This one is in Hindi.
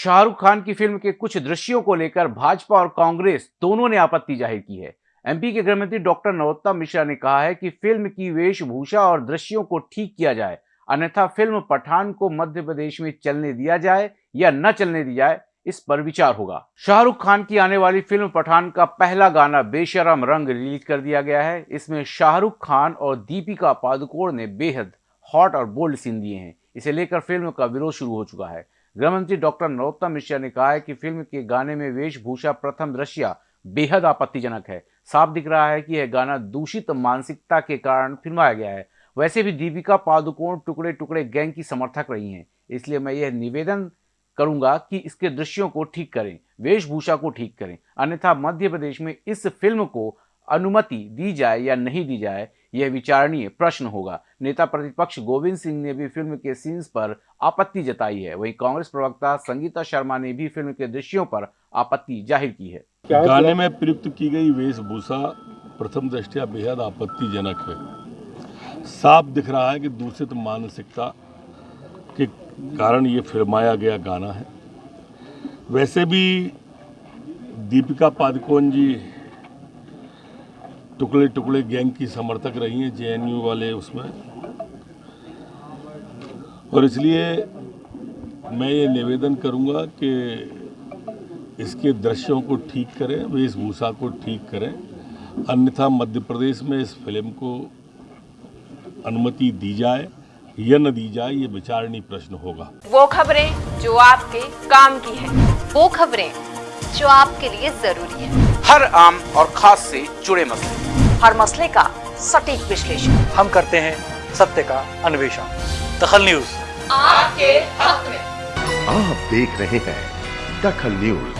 शाहरुख खान की फ़िल्म के कुछ दृश्यों को लेकर भाजपा और कांग्रेस दोनों ने आपत्ति ज़ाहिर की है। एमपी के गृहमंत्री डॉक्टर नरोत्तम मिश्रा ने कहा है कि फ़िल्म की वेशभूषा और दृश्यों को ठीक किया जाए, अन्यथा फ़िल्म पठान को मध्य प्रदेश में चलने दिया जाए या न चलने दी जाए, इस पर विचार होगा। शाहरुख खान की आने वाली फ़िल्म पठान का पहला गाना बेशरम रंग रिलीज़ कर दिया गया है। इसमें शाहरुख खान और दीपिका पादुकोण ने बेहद हॉट और बोल्ड सीन दिए हैं। इसे लेकर फ़िल्म का विरोध शुरू हो चुका है। गृहमंत्री डॉक्टर नरोत्तम मिश्रा ने कहा है कि फ़िल्म के गाने में वेशभूषा प्रथम दृश्य बेहद आपत्तिजनक है। साफ़ दिख रहा है कि यह गाना दूषित मानसिकता के कारण फिल्माया गया है। वैसे भी दीपिका पादुकोण टुकड़े टुकड़े गैंग की समर्थक रही हैं, इसलिए मैं यह निवेदन करूँगा कि इसके दृश्यों को ठीक करें, वेशभूषा को ठीक करें। अन्यथा मध्य प्रदेश में इस फ़िल्म को अनुमति दी जाए या नहीं दी जाए यह विचारणीय प्रश्न होगा। नेता प्रतिपक्ष गोविंद सिंह ने भी फ़िल्म के सीन्स पर आपत्ति जताई है। वहीं कांग्रेस प्रवक्ता संगीता शर्मा ने भी फ़िल्म के दृश्यों पर आपत्ति ज़ाहिर की है। गाने में प्रयुक्त की गई वेशभूषा प्रथम दृष्टिया बेहद आपत्तिजनक है। साफ़ दिख रहा है कि दूषित मानसिकता के कारण ये फिल्माया गया गाना है। वैसे भी दीपिका पादुकोण जी टुकड़े टुकड़े गैंग की समर्थक रही हैं जेएनयू वाले उसमें। और इसलिए मैं ये निवेदन करूँगा कि इसके दृश्यों को ठीक करें वेशभूषा को ठीक करें। अन्यथा मध्य प्रदेश में इस फ़िल्म को अनुमति दी जाए या न दी जाए, ये विचारणीय प्रश्न होगा। वो खबरें जो आपके काम की है। वो खबरें जो आपके लिए ज़रूरी है। हर आम और खास से जुड़े मसले। हर मसले का सटीक विश्लेषण। हम करते हैं सत्य का अन्वेषण। दखल न्यूज़। आपके हक में। आप देख रहे हैं दखल न्यूज़।